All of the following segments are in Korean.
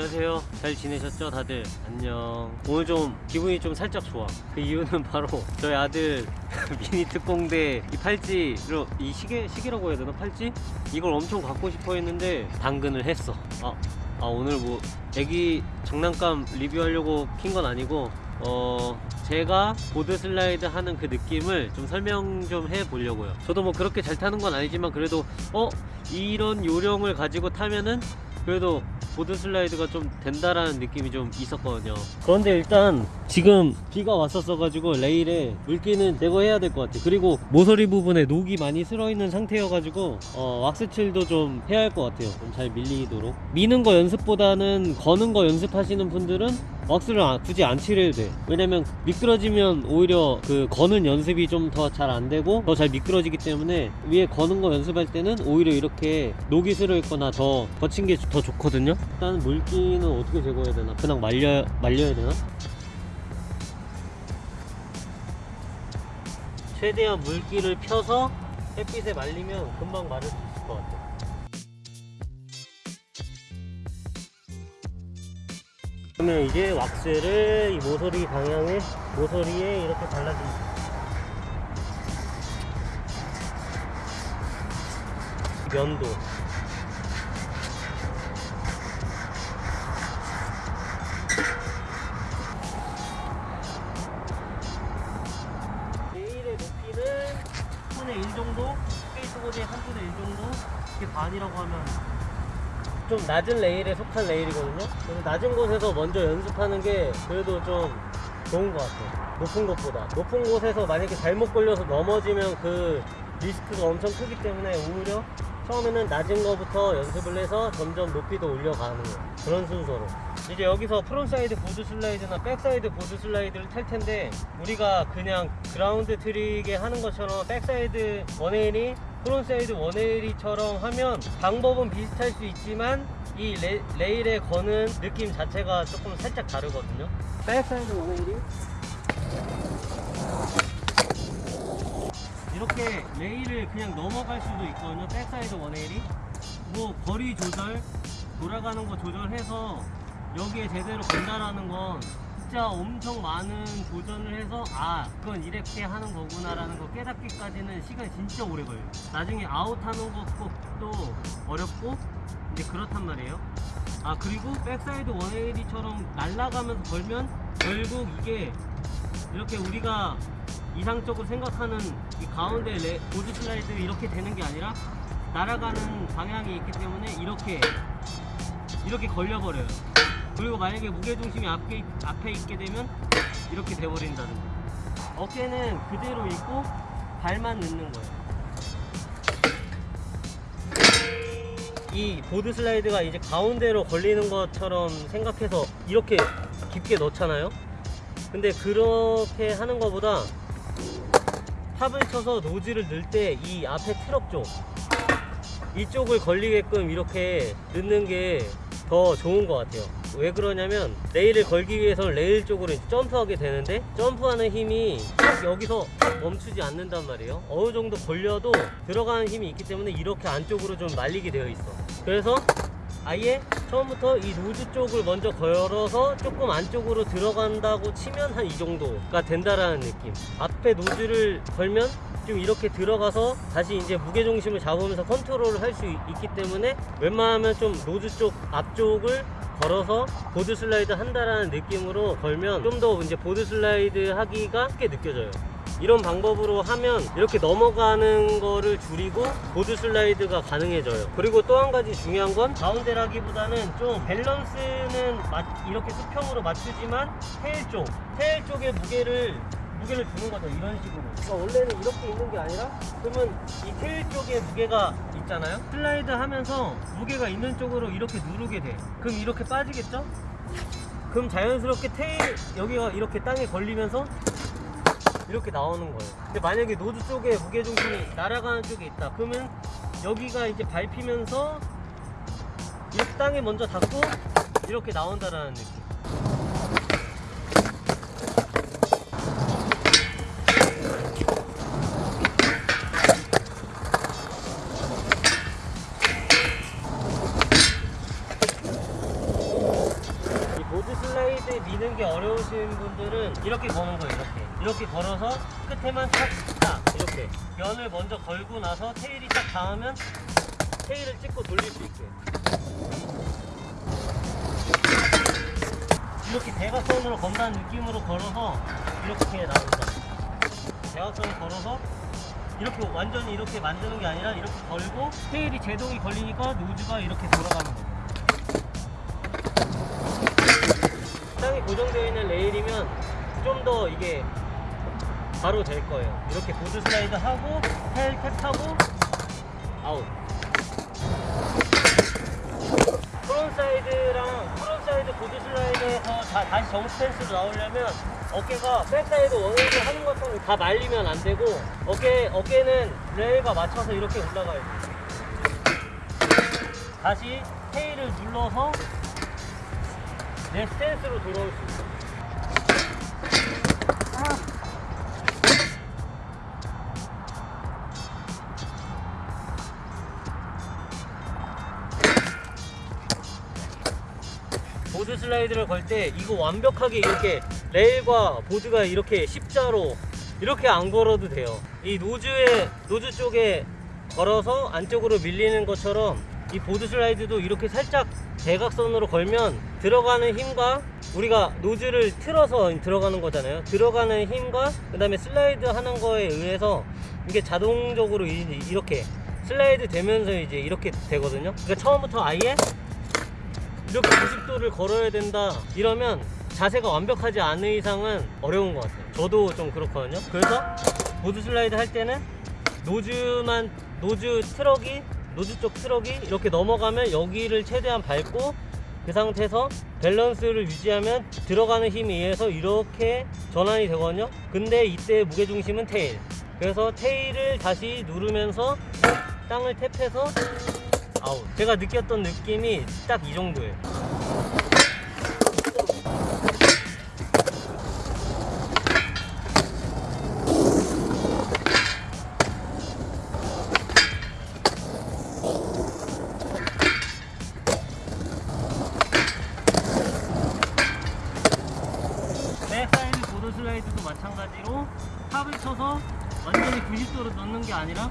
안녕하세요. 잘 지내셨죠, 다들? 안녕. 오늘 좀 기분이 좀 살짝 좋아. 그 이유는 바로 저희 아들 미니 특공대 이 팔찌로 이 시계 시계라고 해야 되나 팔찌? 이걸 엄청 갖고 싶어 했는데 당근을 했어. 아, 아 오늘 뭐 애기 장난감 리뷰하려고 킨 건 아니고 어 제가 보드 슬라이드 하는 그 느낌을 좀 설명 좀 해 보려고요. 저도 뭐 그렇게 잘 타는 건 아니지만 그래도 어 이런 요령을 가지고 타면은 그래도 board slide가 좀 된다라는 느낌이 좀 있었거든요. 그런데 일단 지금 비가 왔었어 가지고 레일에 물기는 제거해야 될 것 같아. 그리고 모서리 부분에 녹이 많이 슬어 있는 상태여 가지고 어, 왁스칠도 좀 해야 할 것 같아요. 좀 잘 밀리도록. 미는 거 연습보다는 거는 거 연습하시는 분들은 왁스를 안- 굳이 안 칠해도 돼. 왜냐면 미끄러지면 오히려 그 거는 연습이 좀 더 잘 안 되고 더 잘 미끄러지기 때문에 위에 거는 거 연습할 때는 오히려 이렇게 녹이 슬어 있거나 더 거친 게 더 좋거든요. 일단 물기는 어떻게 제거해야 되나? 그냥 말려 말려야 되나? 최대한 물기를 펴서 햇빛에 말리면 금방 마를 수 있을 것 같아. 그러면 이제 왁스를 이 모서리 방향에 모서리에 이렇게 발라줍니다. 면도 레일의 높이는 3분의 1 정도 스케이트보드의 3분의 1 정도 이게 반이라고 하면 좀 낮은 레일에 속한 레일이거든요. 그래서 낮은 곳에서 먼저 연습하는 게 그래도 좀 좋은 것 같아요. 높은 곳보다. 높은 곳에서 만약에 잘못 걸려서 넘어지면 그 리스크가 엄청 크기 때문에 오히려 처음에는 낮은 거부터 연습을 해서 점점 높이도 올려가는 거예요. 그런 순서로. 이제 여기서 frontside board slide나 backside board slide를 탈 텐데 우리가 그냥 ground trick에 하는 것처럼 backside 180이 frontside 180처럼 하면 방법은 비슷할 수 있지만 이 레, 레일에 거는 느낌 자체가 조금 살짝 다르거든요. backside 180 이렇게 레일을 그냥 넘어갈 수도 있거든요. backside 180. 뭐 거리 조절, 돌아가는 거 조절해서 여기에 제대로 건다라는 건 진짜 엄청 많은 도전을 해서 아 그건 이렇게 하는 거구나 라는 거 깨닫기까지는 시간이 진짜 오래 걸려요. 나중에 아웃하는 것도 어렵고 이제 그렇단 말이에요. 아 그리고 backside 180처럼 날아가면서 걸면 결국 이게 이렇게 우리가 이상적으로 생각하는 이 가운데 레, board slide 이렇게 되는 게 아니라 날아가는 방향이 있기 때문에 이렇게 이렇게 걸려버려요. 그리고 만약에 무게중심이 앞에, 앞에 있게 되면 이렇게 돼버린다는 거. 어깨는 그대로 있고 발만 넣는 거예요. 이 보드 슬라이드가 이제 가운데로 걸리는 것처럼 생각해서 이렇게 깊게 넣잖아요. 근데 그렇게 하는 것보다 탑을 쳐서 노즐을 넣을 때 이 앞에 트럭 쪽 이쪽을 걸리게끔 이렇게 넣는 게 더 좋은 것 같아요 왜 그러냐면 레일을 걸기 위해서 레일 쪽으로 점프하게 되는데 점프하는 힘이 딱 여기서 멈추지 않는단 말이에요. 어느 정도 걸려도 들어가는 힘이 있기 때문에 이렇게 안쪽으로 좀 말리게 되어 있어. 그래서 아예 처음부터 이 nose 쪽을 먼저 걸어서 조금 안쪽으로 들어간다고 치면 한 이 정도가 된다라는 느낌. 앞에 nose를 걸면 좀 이렇게 들어가서 다시 이제 무게중심을 잡으면서 컨트롤을 할 수 있기 때문에 웬만하면 좀 nose 쪽 앞쪽을 걸어서 board slide 한다라는 느낌으로 걸면 좀 더 이제 board slide 하기가 쉽게 느껴져요. 이런 방법으로 하면 이렇게 넘어가는 거를 줄이고 board slide가 가능해져요. 그리고 또 한 가지 중요한 건 가운데라기보다는 좀 밸런스는 맞- 이렇게 수평으로 맞추지만 tail 쪽 tail 쪽에 무게를 무게를 주는 거죠 이런 식으로. 그러니까 원래는 이렇게 있는 게 아니라 그러면 이 tail 쪽에 무게가 있잖아요 슬라이드 하면서 무게가 있는 쪽으로 이렇게 누르게 돼 그럼 이렇게 빠지겠죠? 그럼 자연스럽게 tail 여기가 이렇게 땅에 걸리면서 이렇게 나오는 거예요. 근데 만약에 nose 쪽에 무게중심이 날아가는 쪽에 있다. 그러면 여기가 이제 밟히면서 이렇게 땅에 먼저 닿고 이렇게 나온다라는 느낌. 미는 게 어려우신 분들은 이렇게 거는 거예요 이렇게. 이렇게 걸어서 끝에만 탁탁 이렇게. 면을 먼저 걸고 나서 테일이 딱 닿으면 테일을 찍고 돌릴 수 있게. 이렇게 대각선으로 건다는 느낌으로 걸어서 이렇게 나온다. 대각선을 걸어서 이렇게 완전히 이렇게 만드는 게 아니라 이렇게 걸고 테일이 제동이 걸리니까 노즈가 이렇게 돌아가는 거예요 고정되어 있는 레일이면 좀 더 이게 바로 될 거예요. 이렇게 보드 슬라이드 하고 tail tap하고 아웃. front side랑 front side board slide에서 다, 다시 정 스탠스로 나오려면 어깨가 backside one-eighty를 하는 것처럼 다 말리면 안 되고 어깨 어깨는 레일과 맞춰서 이렇게 올라가야 돼. 다시 tail을 눌러서 내 스탠스로 돌아올 수 있어. board slide를 걸 때 이거 완벽하게 이렇게 레일과 보드가 이렇게 십자로 이렇게 안 걸어도 돼요. 이 nose에 nose 쪽에 걸어서 안쪽으로 밀리는 것처럼 이 board slide도 이렇게 살짝 대각선으로 걸면 들어가는 힘과 우리가 nose를 틀어서 들어가는 거잖아요. 들어가는 힘과 그 다음에 슬라이드 하는 거에 의해서 이게 자동적으로 이- 이렇게 슬라이드 되면서 이제 이렇게 되거든요. 그러니까 처음부터 아예 이렇게 90도를 걸어야 된다 이러면 자세가 완벽하지 않은 이상은 어려운 것 같아요 저도 좀 그렇거든요 그래서 board slide 할 때는 nose만 nose 트럭이 nose 쪽 트럭이 이렇게 넘어가면 여기를 최대한 밟고 그 상태에서 밸런스를 유지하면 들어가는 힘에 의해서 이렇게 전환이 되거든요 근데 이때 무게중심은 tail 그래서 tail을 다시 누르면서 땅을 탭해서 아웃. 제가 느꼈던 느낌이 딱 이 정도예요. 90도로 넣는 게 아니라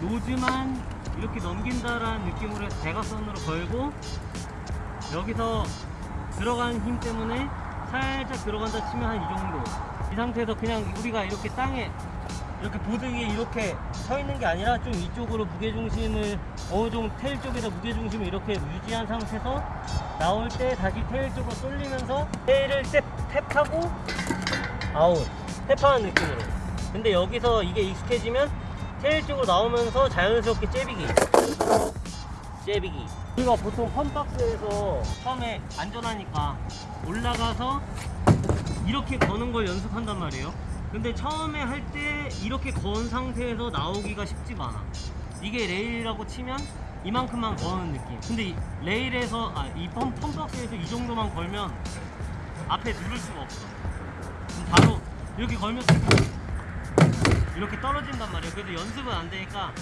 nose만 이렇게 넘긴다라는 느낌으로 해서 대각선으로 걸고 여기서 들어가는 힘 때문에 살짝 들어간다 치면 한 이 정도. 이 상태에서 그냥 우리가 이렇게 땅에 이렇게 보드 위에 이렇게 서 있는 게 아니라 좀 이쪽으로 무게중심을 어느 정도 tail 쪽에다 무게중심을 이렇게 유지한 상태에서 나올 때 다시 tail 쪽으로 쏠리면서 tail을 tap, tap하고 아웃. tap하는 느낌으로 근데 여기서 이게 익숙해지면 tail 쪽으로 나오면서 자연스럽게 째비기. 째비기. 우리가 보통 fun box에서 처음에 안전하니까 올라가서 이렇게 거는 걸 연습한단 말이에요. 근데 처음에 할 때 이렇게 건 상태에서 나오기가 쉽지가 않아. 이게 레일이라고 치면 이만큼만 거는 느낌. 근데 이 레일에서 아이 fun box에서 이 정도만 걸면 앞에 누를 수가 없어. 그럼 바로 이렇게 걸면 이렇게 떨어진단 말이에요. 그래서 연습은 안 되니까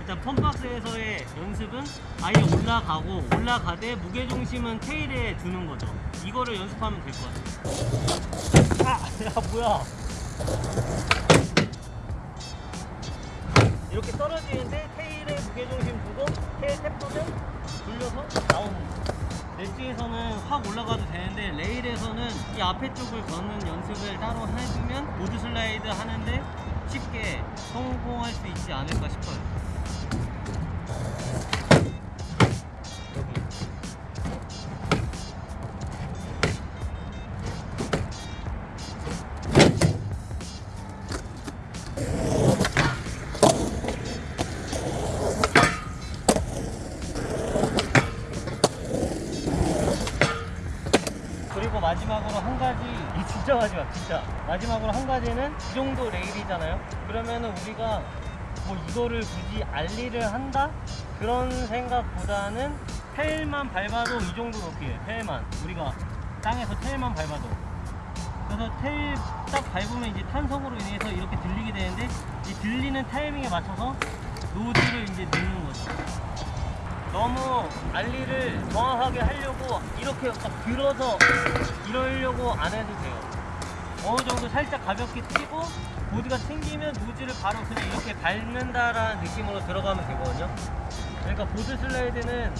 일단 펌박스에서의 연습은 아예 올라가고 올라가되 무게 중심은 테일에 두는 거죠. 이거를 연습하면 될 것 같아요. 아, 야 뭐야? 이렇게 떨어지는데 테일에 무게 중심 두고 테일 탭도는 돌려서 나오는 거. 넷지에서는 확 올라가도 되는데 레일에서는 이 앞에 쪽을 걷는 연습을 따로 해두면 보드 슬라이드 하는데 쉽게 성공할 수 있지 않을까 싶어요. 한 가지 이 진짜 마지막 진짜. 마지막으로 한 가지는 이 정도 레일이잖아요. 그러면은 우리가 뭐 이거를 굳이 알리를 한다? 그런 생각보다는 테일만 밟아도 이 정도 높이에요 테일만. 우리가 땅에서 테일만 밟아도. 그래서 테일 딱 밟으면 이제 탄성으로 인해서 이렇게 들리게 되는데 이 들리는 타이밍에 맞춰서 노즈를 이제 너무 ollie를 정확하게 하려고 이렇게 막 들어서 이러려고 안 해도 돼요. 어느 정도 살짝 가볍게 치고 보드가 튕기면 nose를 바로 그냥 이렇게 밟는다라는 느낌으로 들어가면 되거든요. 그러니까 board slide는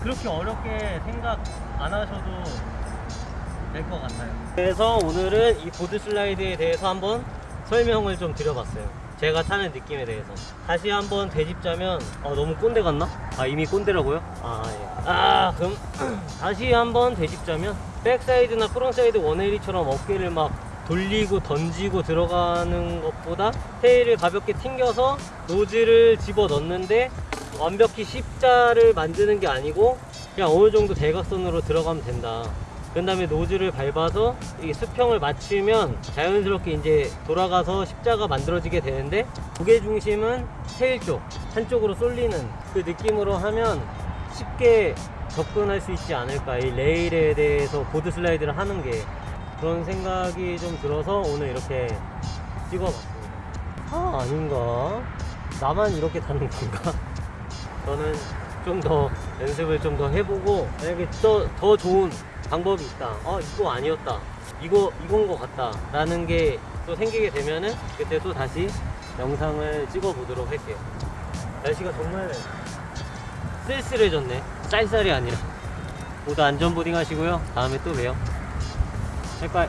그렇게 어렵게 생각 안 하셔도 될 것 같아요. 그래서 오늘은 이 board slide에 대해서 한번 설명을 좀 드려봤어요. 제가 타는 느낌에 대해서. 다시 한번 되짚자면, 어, 너무 꼰대 같나? 아, 이미 꼰대라고요? 아, 예. 아, 그럼 다시 한번 되짚자면, backside나 front side 180처럼 어깨를 막 돌리고 던지고 들어가는 것보다 tail을 가볍게 튕겨서 nose를 집어 넣는데 완벽히 십자를 만드는 게 아니고 그냥 어느 정도 대각선으로 들어가면 된다. 그 다음에 nose를 밟아서 이 수평을 맞추면 자연스럽게 이제 돌아가서 십자가 만들어지게 되는데 무게 중심은 테일 쪽 한쪽으로 쏠리는 그 느낌으로 하면 쉽게 접근할 수 있지 않을까. 이 레일에 대해서 보드 슬라이드를 하는 게 그런 생각이 좀 들어서 오늘 이렇게 찍어봤습니다. 아 아닌가? 나만 이렇게 타는 건가? 저는 좀 더 연습을 좀 더 해보고 만약에 더, 더 좋은 방법이 있다. 아 이거 아니었다. 이거 이건 것 같다. 라는 게 또 생기게 되면은 그때 또 다시 영상을 찍어 보도록 할게요. 날씨가 정말 쓸쓸해졌네. 쌀쌀이 아니라. 모두 안전보딩 하시고요. 다음에 또 봬요. 바이바이